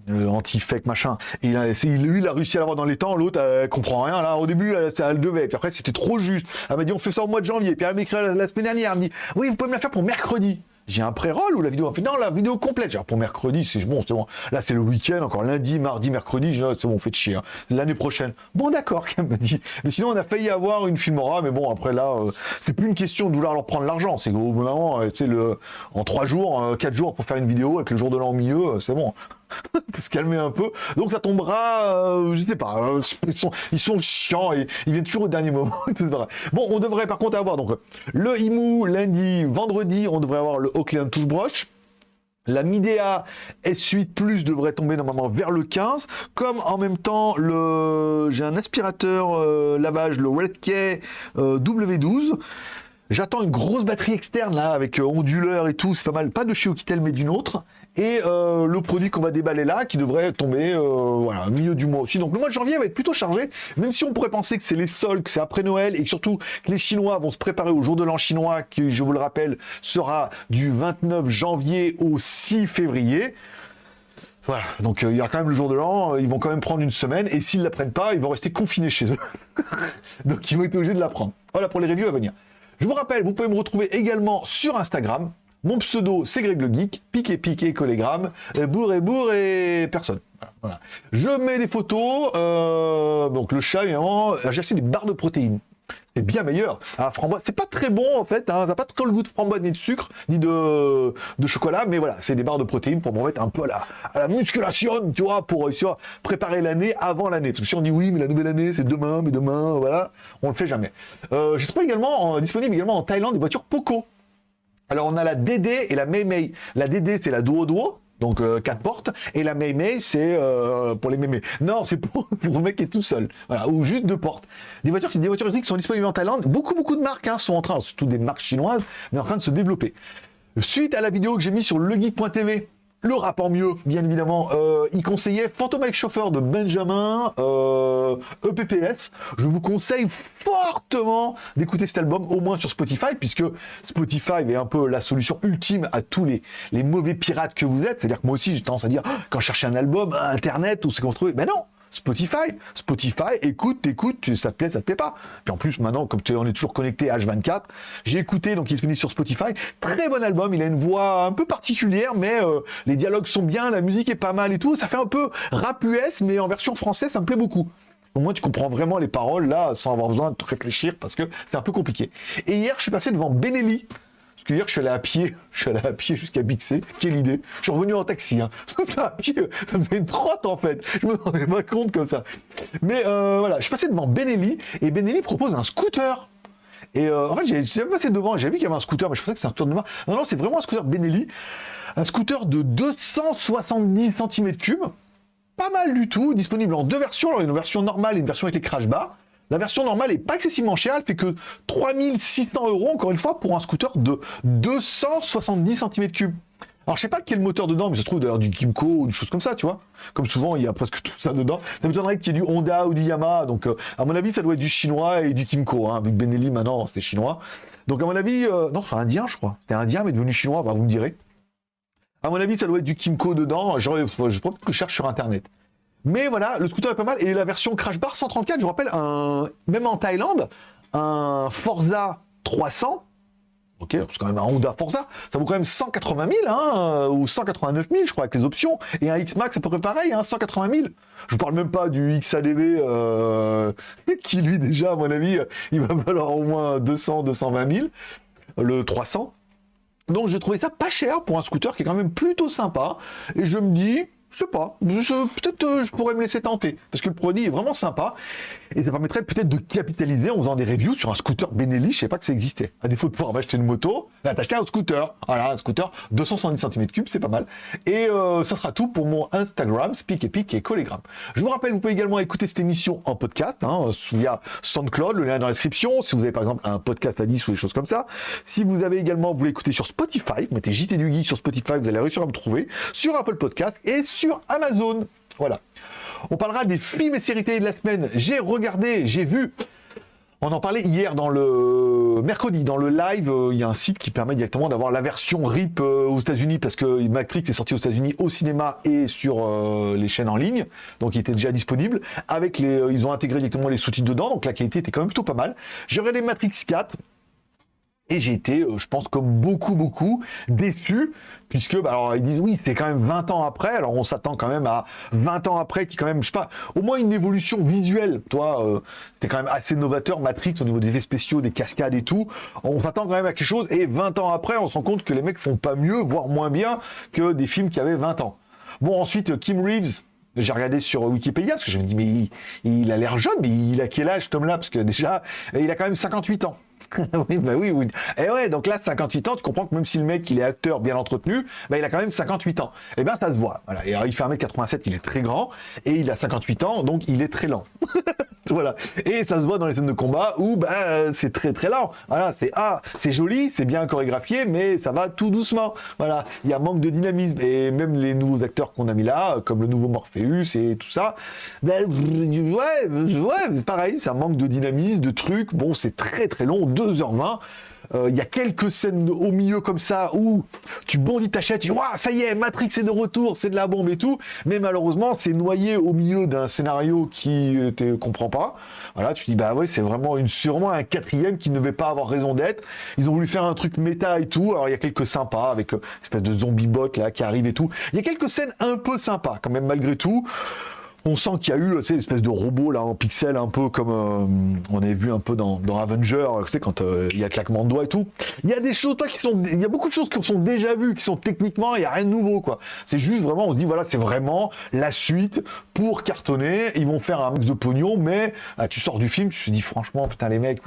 euh, anti-fake machin. Il a, lui, il a réussi à l'avoir dans les temps, l'autre, elle comprend rien. Là, au début, elle, elle devait. Puis après, c'était trop juste. Elle m'a dit, on fait ça au mois de janvier. Puis elle m'a écrit la, semaine dernière. Elle me dit, oui, vous pouvez me la faire pour mercredi j'ai un pré-roll ou la vidéo non la vidéo complète. Genre pour mercredi c'est bon c'est bon. Là c'est le week-end encore lundi mardi mercredi c'est bon fait chier hein. l'année prochaine. Bon d'accord m'a dit. Mais sinon on a failli avoir une filmora mais bon après là euh, c'est plus une question de vouloir leur prendre l'argent. C'est au bout d'un moment c'est euh, le en trois jours euh, quatre jours pour faire une vidéo avec le jour de l'an au milieu c'est bon faut se calmer un peu. Donc ça tombera, euh, je sais pas, euh, ils, sont, chiants et ils viennent toujours au dernier moment, Bon, on devrait par contre avoir donc le IMU lundi, vendredi, on devrait avoir le Oakland Touche Broche. La Midea S8 Plus devrait tomber normalement vers le 15, comme en même temps le j'ai un aspirateur euh, lavage, le Redkey W12. J'attends une grosse batterie externe là avec onduleur et tout, c'est pas mal, pas de chez Oukitel mais d'une autre et euh, le produit qu'on va déballer là qui devrait tomber euh, voilà, au milieu du mois aussi. Donc le mois de janvier va être plutôt chargé, même si on pourrait penser que c'est les soldes, que c'est après Noël et surtout que les Chinois vont se préparer au jour de l'an chinois qui, je vous le rappelle, sera du 29 janvier au 6 février. Voilà, donc euh, il y a quand même le jour de l'an, ils vont quand même prendre une semaine, et s'ils ne la prennent pas, ils vont rester confinés chez eux. donc ils vont être obligés de la prendre. Voilà pour les reviews à venir. Je vous rappelle, vous pouvez me retrouver également sur Instagram, mon pseudo, c'est Greg le Geek, piqué, piqué, collégramme, et bourre et personne. Voilà. Je mets des photos, euh, donc le chat, évidemment, j'ai acheté des barres de protéines. C'est bien meilleur. Ah, framboise, c'est pas très bon en fait, hein. ça n'a pas trop le goût de framboise ni de sucre, ni de, de chocolat, mais voilà, c'est des barres de protéines pour m'en mettre un peu à la, à la musculation, tu vois, pour réussir à préparer l'année avant l'année. Parce que si on dit oui, mais la nouvelle année c'est demain, mais demain, voilà, on le fait jamais. Euh, je trouve également, disponible également en Thaïlande des voitures Poco. Alors on a la DD et la Mei La DD c'est la Duo Duo, donc 4 euh, portes, et la Mei c'est euh, pour les mémés. Non, c'est pour, pour, mec qui est tout seul, voilà, ou juste deux portes. Des voitures, des voitures électriques sont disponibles en Thaïlande. Beaucoup, beaucoup de marques hein, sont en train, surtout des marques chinoises, mais en train de se développer. Suite à la vidéo que j'ai mise sur legeek.tv le rap en mieux, bien évidemment. Euh, il conseillait Phantom Chauffeur de Benjamin, euh, EPPS. Je vous conseille fortement d'écouter cet album, au moins sur Spotify, puisque Spotify est un peu la solution ultime à tous les, les mauvais pirates que vous êtes. C'est-à-dire que moi aussi, j'ai tendance à dire, ah, quand je cherche un album, Internet, où c'est qu'on se trouve, ben non Spotify. Spotify, écoute, écoute, ça te plaît, ça te plaît pas. Puis en plus, maintenant, comme on est toujours connecté H24, j'ai écouté, donc il est disponible sur Spotify. Très bon album, il a une voix un peu particulière, mais euh, les dialogues sont bien, la musique est pas mal et tout. Ça fait un peu rap US, mais en version française, ça me plaît beaucoup. Au moins, tu comprends vraiment les paroles là, sans avoir besoin de réfléchir, parce que c'est un peu compliqué. Et hier, je suis passé devant Benelli, parce que je suis allé à pied, je suis allé à pied jusqu'à Bixé. Quelle idée. Je suis revenu en taxi. Hein. ça me faisait une trotte en fait. Je me rendais pas compte comme ça. Mais euh, voilà, je suis passé devant Benelli et Benelli propose un scooter. Et euh, en fait, j'ai passé devant, j'ai vu qu'il y avait un scooter, mais je pensais que c'était un scooter de main. Non, non, c'est vraiment un scooter Benelli. Un scooter de 270 cm3. Pas mal du tout, disponible en deux versions. Alors, une version normale et une version avec les crash bars. La version normale est pas excessivement chère, elle fait que 3600 euros, encore une fois, pour un scooter de 270 cm3. Alors je sais pas quel moteur dedans, mais ça se trouve d'ailleurs du Kimco ou des choses comme ça, tu vois. Comme souvent, il y a presque tout ça dedans. Ça m'étonnerait qu'il y ait du Honda ou du Yamaha. Donc euh, à mon avis, ça doit être du chinois et du Kimco. Hein. Avec Benelli maintenant, c'est chinois. Donc à mon avis, euh, non, c'est indien, je crois. C'est indien, mais devenu chinois, vous me direz. À mon avis, ça doit être du Kimco dedans. Je, je, je que je cherche sur Internet. Mais voilà, le scooter est pas mal. Et la version Crash Bar 134, je vous rappelle, même en Thaïlande, un Forza 300, Ok, c'est quand même un Honda Forza, ça vaut quand même 180 000, hein, ou 189 000, je crois, avec les options. Et un X-Max, à peu près pareil, hein, 180 000. Je vous parle même pas du XADV, euh, qui lui, déjà, à mon avis, il va valoir au moins 200, 220 000. Le 300. Donc j'ai trouvé ça pas cher pour un scooter qui est quand même plutôt sympa. Et je me dis, je sais pas, peut-être euh, je pourrais me laisser tenter, parce que le produit est vraiment sympa, et ça permettrait peut-être de capitaliser en faisant des reviews sur un scooter Benelli, je sais pas que ça existait. À défaut de pouvoir m'acheter une moto, là t'acheter un scooter, voilà, un scooter 270 cm3, c'est pas mal. Et euh, ça sera tout pour mon Instagram, Speak Epic et Collegram. Je vous rappelle, vous pouvez également écouter cette émission en podcast, hein, via SoundCloud, le lien dans la description, si vous avez par exemple un podcast à 10 ou des choses comme ça. Si vous avez également, vous l'écouter sur Spotify, mettez JT du Geek sur Spotify, vous allez réussir à me trouver, sur Apple Podcast et sur Amazon. Voilà. On parlera des films et séries de la semaine. J'ai regardé, j'ai vu. On en parlait hier dans le mercredi, dans le live, euh, il y a un site qui permet directement d'avoir la version RIP euh, aux États-Unis parce que Matrix est sorti aux États-Unis au cinéma et sur euh, les chaînes en ligne, donc il était déjà disponible. Avec les, ils ont intégré directement les sous-titres dedans, donc la qualité était quand même plutôt pas mal. J'ai regardé Matrix 4, et j'ai été, je pense, comme beaucoup, beaucoup, déçu puisque bah, alors ils disent oui c'est quand même 20 ans après. Alors on s'attend quand même à 20 ans après qui quand même je sais pas au moins une évolution visuelle. Toi euh, c'était quand même assez novateur Matrix au niveau des effets spéciaux des cascades et tout. On s'attend quand même à quelque chose et 20 ans après on se rend compte que les mecs font pas mieux voire moins bien que des films qui avaient 20 ans. Bon ensuite Kim Reeves j'ai regardé sur Wikipédia parce que je me dis mais il, il a l'air jeune mais il a quel âge Tom là parce que déjà il a quand même 58 ans oui, bah oui, oui. Et ouais, donc là, 58 ans, tu comprends que même si le mec, il est acteur bien entretenu, bah, il a quand même 58 ans. Et eh bien, ça se voit. Voilà. Et il fait 1m87, il est très grand, et il a 58 ans, donc il est très lent. voilà. Et ça se voit dans les scènes de combat où, bah, c'est très très lent. Voilà, c'est, ah, c'est joli, c'est bien chorégraphié, mais ça va tout doucement. Voilà. Il y a manque de dynamisme. Et même les nouveaux acteurs qu'on a mis là, comme le nouveau Morpheus et tout ça, ben, ouais, ouais, pareil, ça manque de dynamisme, de trucs. Bon, c'est très très long, 2h20. Euh, il y a quelques scènes au milieu comme ça où tu bondis ta chaise, tu dis ça y est, Matrix est de retour, c'est de la bombe et tout, mais malheureusement c'est noyé au milieu d'un scénario qui ne euh, comprend pas. Voilà, tu dis bah ouais, c'est vraiment une sûrement un quatrième qui ne devait pas avoir raison d'être. Ils ont voulu faire un truc méta et tout. Alors il y a quelques sympas avec euh, espèce de zombie bot là qui arrive et tout. Il y a quelques scènes un peu sympas quand même malgré tout on sent qu'il y a eu une espèce de robot là en pixel un peu comme euh, on avait vu un peu dans, dans Avenger, tu sais, quand euh, il y a claquement de doigts et tout. Il y a des choses qui sont, il y a beaucoup de choses qui sont déjà vues, qui sont techniquement, il n'y a rien de nouveau quoi. C'est juste vraiment, on se dit voilà, c'est vraiment la suite pour cartonner. Ils vont faire un max de pognon, mais ah, tu sors du film, tu te dis franchement, putain les mecs,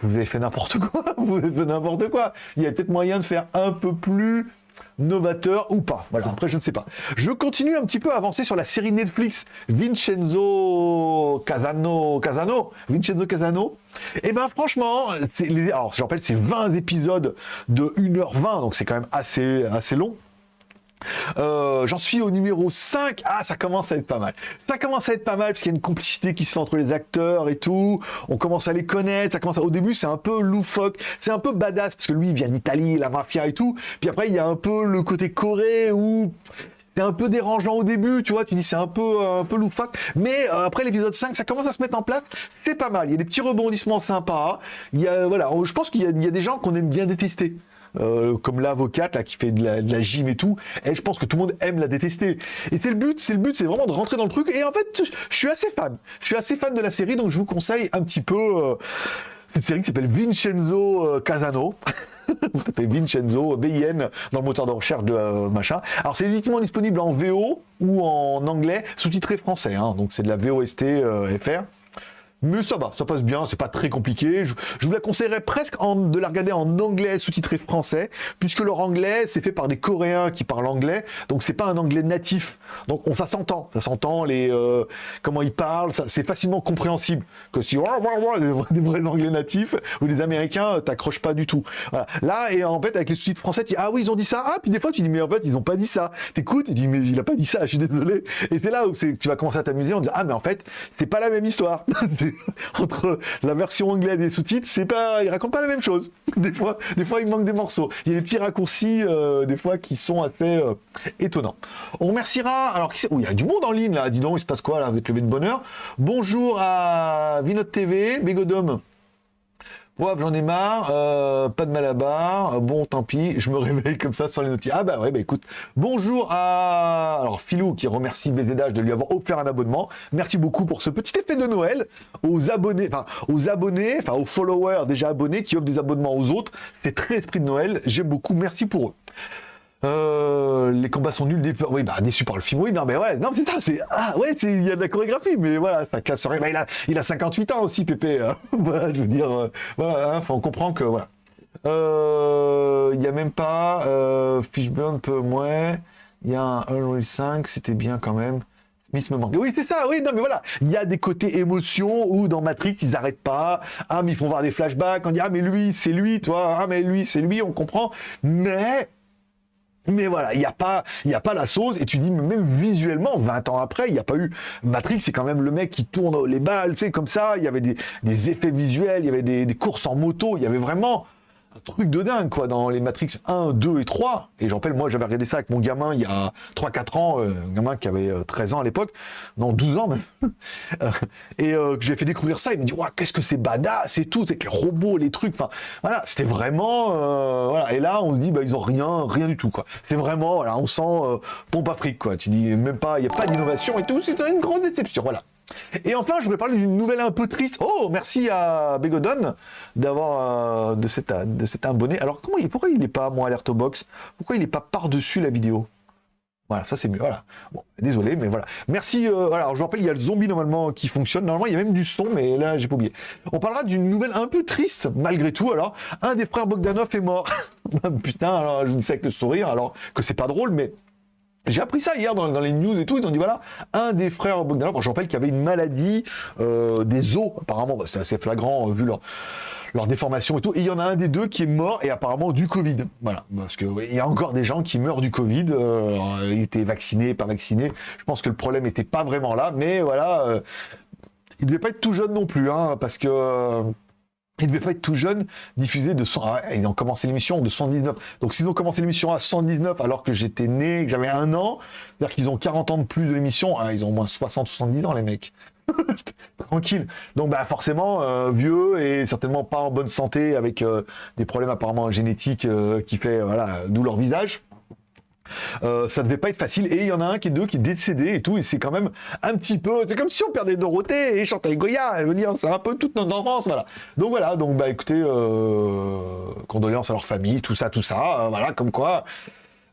vous avez fait n'importe quoi, vous avez fait n'importe quoi. Il y a peut-être moyen de faire un peu plus novateur ou pas. Voilà, après je ne sais pas. Je continue un petit peu à avancer sur la série Netflix Vincenzo Casano, Casano, Vincenzo Casano. Et eh ben franchement, alors je rappelle c'est 20 épisodes de 1h20, donc c'est quand même assez, assez long. Euh, j'en suis au numéro 5. Ah, ça commence à être pas mal. Ça commence à être pas mal parce qu'il y a une complicité qui se fait entre les acteurs et tout. On commence à les connaître. Ça commence Au début, c'est un peu loufoque. C'est un peu badass parce que lui, il vient d'Italie, la mafia et tout. Puis après, il y a un peu le côté corée où c'est un peu dérangeant au début, tu vois, tu dis c'est un peu un peu loufoque, mais euh, après l'épisode 5, ça commence à se mettre en place, c'est pas mal, il y a des petits rebondissements sympas, il y a, voilà, je pense qu'il y, y, a des gens qu'on aime bien détester. Euh, comme l'avocate là qui fait de la, gym et tout. Et je pense que tout le monde aime la détester. Et c'est le but, c'est le but, c'est vraiment de rentrer dans le truc. Et en fait, je suis assez fan. Je suis assez fan de la série, donc je vous conseille un petit peu euh, cette série qui s'appelle Vincenzo euh, Casano. vous tapez Vincenzo, VIN, dans le moteur de recherche de machin. Alors c'est uniquement disponible en VO ou en anglais, sous-titré français. Hein. donc c'est de la VOST FR. Mais ça va, ça passe bien, c'est pas très compliqué. Je, vous la conseillerais presque de la regarder en anglais sous-titré français, puisque leur anglais, c'est fait par des Coréens qui parlent anglais, donc c'est pas un anglais natif. Donc on, ça s'entend, ça s'entend, les euh, comment ils parlent, c'est facilement compréhensible. Que si des, vrais anglais natifs, ou les Américains, euh, t'accroches pas du tout. Là, et en fait, avec les sous-titres français, tu dis, ah oui, ils ont dit ça, ah, puis des fois tu dis, mais en fait, ils ont pas dit ça. T'écoutes, tu dis, mais il a pas dit ça, je suis désolé. Et c'est là où tu vas commencer à t'amuser, on dit, ah, mais en fait, c'est pas la même histoire. entre la version anglaise et les sous-titres, c'est pas, ils racontent pas la même chose. Des fois, des fois, il manque des morceaux. Il y a des petits raccourcis, euh, des fois, qui sont assez euh, étonnants. On remerciera, alors, oh, il y a du monde en ligne, là. Dis donc, il se passe quoi, là? Vous êtes levé de bonheur. Bonjour à Vinod TV, Bégodome. Ouais, j'en ai marre, euh, pas de malabar, bon, tant pis, je me réveille comme ça sans les notifications. Ah bah ouais, bah écoute, bonjour à... Alors, Philou qui remercie BZH de lui avoir offert un abonnement. Merci beaucoup pour ce petit effet de Noël aux abonnés, enfin, aux abonnés, enfin, aux followers déjà abonnés qui offrent des abonnements aux autres. C'est très esprit de Noël, j'aime beaucoup, merci pour eux. Euh, les combats sont nuls, des... oui, bah déçu par le film, oui, non, mais ouais, non, ça, c'est, ah, ouais, il y a de la chorégraphie, mais voilà, ça casse rien. Bah, il, a, il a 58 ans aussi, Pépé, voilà, je veux dire, euh, voilà, hein, on comprend que, voilà. Euh, il n'y a même pas, Fishburne peu moins, il y a un Unreal 5, c'était bien quand même. Smith me manque. Oui, c'est ça, oui, non, mais voilà. Il y a des côtés émotion où dans Matrix, ils n'arrêtent pas. Ah, mais ils font voir des flashbacks. On dit, ah, mais lui, c'est lui, toi. Ah, mais lui, c'est lui, on comprend. Mais mais voilà, il n'y a, pas, y a pas la sauce, et tu dis, même visuellement, 20 ans après, il n'y a pas eu... Matrix, c'est quand même le mec qui tourne les balles, tu sais, comme ça, il y avait des, effets visuels, il y avait des, courses en moto, il y avait vraiment truc de dingue, quoi, dans les Matrix 1, 2 et 3. Et j'en rappelle, moi, j'avais regardé ça avec mon gamin il y a 3-4 ans, euh, un gamin qui avait 13 euh, ans à l'époque, non, 12 ans même. Euh, et que j'ai fait découvrir ça, il me dit, ouais, qu'est-ce que c'est badass et tout, c'est les robots, les trucs, enfin, voilà, c'était vraiment, voilà. Et là, on dit, bah, ils ont rien, rien du tout, quoi. C'est vraiment, voilà, on sent pompe afrique, quoi. Tu dis, même pas, il n'y a pas d'innovation et tout, c'est une grande déception, voilà. Et enfin, je voulais parler d'une nouvelle un peu triste. Oh, merci à Begodon d'avoir euh, de, cet, de abonné. Alors, comment, pourquoi il n'est pas mon alerte box? Pourquoi il n'est pas par-dessus la vidéo? Voilà, ça c'est mieux. Voilà. Bon, désolé, mais voilà. Merci. Euh, voilà, je vous rappelle, il y a le zombie normalement qui fonctionne. Normalement, il y a même du son, mais là, j'ai pas oublié. On parlera d'une nouvelle un peu triste, malgré tout. Alors, un des frères Bogdanov est mort. Putain, alors je dis ça avec le sourire, alors que c'est pas drôle, mais j'ai appris ça hier dans, les news et tout, ils ont dit voilà, un des frères Bogdanov, je rappelle qu'il y avait une maladie euh, des os, apparemment, bah, c'est assez flagrant euh, vu leur, déformation et tout, et il y en a un des deux qui est mort, et apparemment du Covid. Voilà, parce qu'il il y a encore des gens qui meurent du Covid, euh, ils étaient vaccinés, pas vaccinés, je pense que le problème n'était pas vraiment là, mais voilà, euh, il devait pas être tout jeune non plus, hein, parce que il ne devait pas être tout jeune, diffusé de 100... Ah ils ont commencé l'émission de 119. Donc s'ils ont commencé l'émission à 119 alors que j'étais né, que j'avais un an, c'est-à-dire qu'ils ont 40 ans de plus de l'émission, hein, ils ont au moins 60-70 ans les mecs. Tranquille. Donc bah forcément euh, vieux et certainement pas en bonne santé avec euh, des problèmes apparemment génétiques euh, qui fait voilà d'où leur visage. Euh, ça devait pas être facile. Et il y en a un qui est deux qui est décédé et tout. Et c'est quand même un petit peu. C'est comme si on perdait Dorothée et Chantal Goya. Je veux dire, c'est un peu toute notre enfance. Voilà. Donc voilà. Donc bah écoutez, euh, condoléances à leur famille, tout ça, tout ça. Euh, voilà, comme quoi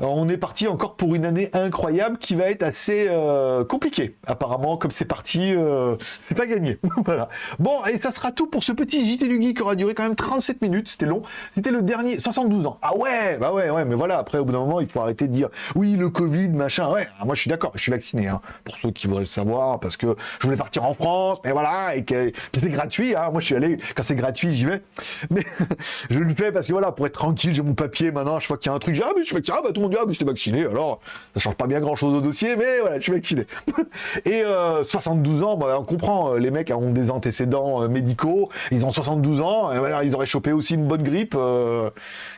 on est parti encore pour une année incroyable qui va être assez euh, compliquée. Apparemment, comme c'est parti, euh, c'est pas gagné. voilà. Bon, et ça sera tout pour ce petit JT du Geek qui aura duré quand même 37 minutes. C'était long. C'était le dernier, 72 ans. Ah ouais, bah ouais, ouais, mais voilà. Après, au bout d'un moment, il faut arrêter de dire oui, le Covid, machin. Ouais, ah, moi je suis d'accord, je suis vacciné. Hein, pour ceux qui voudraient le savoir, parce que je voulais partir en France, mais voilà, et que, c'est gratuit. Hein. Moi, je suis allé quand c'est gratuit, j'y vais. Mais je le fais parce que voilà, pour être tranquille, j'ai mon papier maintenant. Je vois qu'il y a un truc, ah mais je vacciné, ah bah tout le monde dit ah mais vacciné. Alors, ça change pas bien grand chose au dossier, mais voilà, je suis vacciné. et 72 euh, ans, bah, on comprend. Euh, les mecs ont des antécédents euh, médicaux. Ils ont 72 ans. Ils auraient chopé aussi une bonne grippe.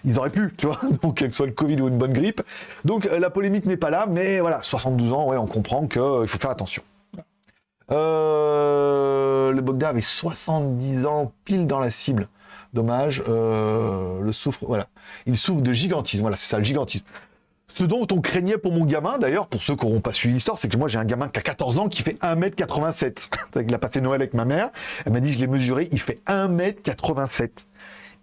ils auraient pu, tu vois. Donc, que soit le Covid ou une bonne grippe. Donc, la polémique n'est pas là, mais voilà, 72 ans, ouais, on comprend qu'il faut faire attention. le Bogda avait 70 ans pile dans la cible. Dommage. le souffre, voilà. Il souffre de gigantisme. Voilà, c'est ça, le gigantisme. Ce dont on craignait pour mon gamin, d'ailleurs, pour ceux qui n'auront pas suivi l'histoire, c'est que moi j'ai un gamin qui a 14 ans qui fait 1m87. Il a passé Noël avec ma mère. Elle m'a dit, je l'ai mesuré, il fait 1m87.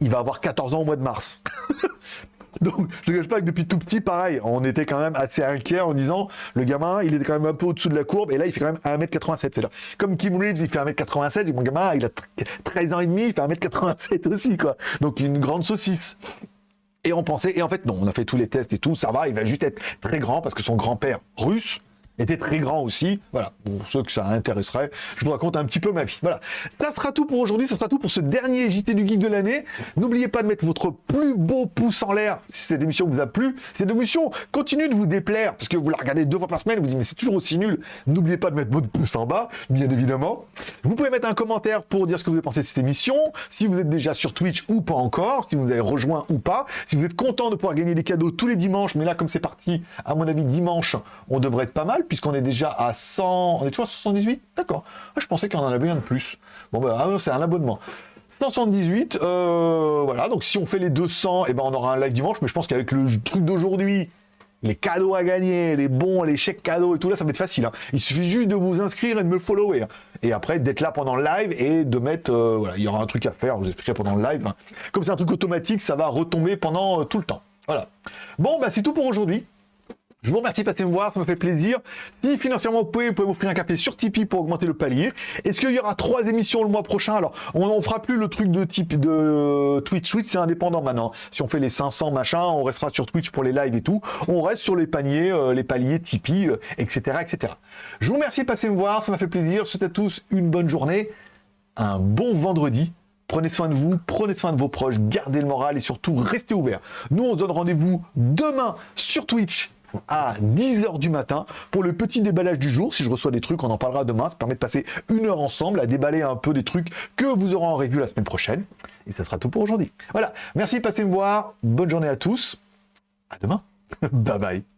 Il va avoir 14 ans au mois de mars. Donc, je ne cache pas que depuis tout petit, pareil, on était quand même assez inquiet en disant, le gamin, il est quand même un peu au-dessous de la courbe, et là, il fait quand même 1m87. Comme Kim Reeves, il fait 1m87, et mon gamin, il a 13 ans et demi, il fait 1m87 aussi, quoi. Donc, une grande saucisse. Et on pensait, et en fait non, on a fait tous les tests et tout, ça va, il va juste être très grand parce que son grand-père russe était très grand aussi. Voilà, pour ceux que ça intéresserait, je vous raconte un petit peu ma vie. Voilà, ça sera tout pour aujourd'hui, ça sera tout pour ce dernier JT du Geek de l'année. N'oubliez pas de mettre votre plus beau pouce en l'air si cette émission vous a plu. Cette émission continue de vous déplaire, parce que vous la regardez deux fois par semaine, vous dites mais c'est toujours aussi nul. N'oubliez pas de mettre votre pouce en bas, bien évidemment. Vous pouvez mettre un commentaire pour dire ce que vous avez pensé de cette émission, si vous êtes déjà sur Twitch ou pas encore, si vous avez rejoint ou pas, si vous êtes content de pouvoir gagner des cadeaux tous les dimanches, mais là comme c'est parti, à mon avis dimanche, on devrait être pas mal puisqu'on est déjà à 100... On est toujours à 78 D'accord. Ah, je pensais qu'on en avait un de plus. Bon, ben, c'est un abonnement. 178, euh, voilà, donc si on fait les 200, et ben on aura un live dimanche, mais je pense qu'avec le truc d'aujourd'hui, les cadeaux à gagner, les bons, les chèques cadeaux et tout là, ça va être facile. hein. Il suffit juste de vous inscrire et de me follower. hein. Et après, d'être là pendant le live et de mettre, euh, voilà, il y aura un truc à faire, je vous expliquerai pendant le live. hein. Comme c'est un truc automatique, ça va retomber pendant euh, tout le temps. Voilà. Bon, bah c'est tout pour aujourd'hui. Je vous remercie de passer me voir, ça me fait plaisir. Si financièrement vous pouvez, vous pouvez m'offrir un café sur Tipeee pour augmenter le palier. Est-ce qu'il y aura trois émissions le mois prochain? Alors, on ne fera plus le truc de type de Twitch. Twitch, c'est indépendant maintenant. Si on fait les 500 machin, on restera sur Twitch pour les lives et tout. On reste sur les paniers, euh, les paliers Tipeee, euh, etc., etc. Je vous remercie de passer me voir, ça m'a fait plaisir. Je vous souhaite à tous une bonne journée, un bon vendredi. Prenez soin de vous, prenez soin de vos proches, gardez le moral et surtout restez ouverts. Nous, on se donne rendez-vous demain sur Twitch à 10h du matin pour le petit déballage du jour. Si je reçois des trucs, on en parlera demain. Ça permet de passer une heure ensemble à déballer un peu des trucs que vous aurez en revue la semaine prochaine. Et ça sera tout pour aujourd'hui. Voilà. Merci de passer me voir. Bonne journée à tous. À demain. bye bye.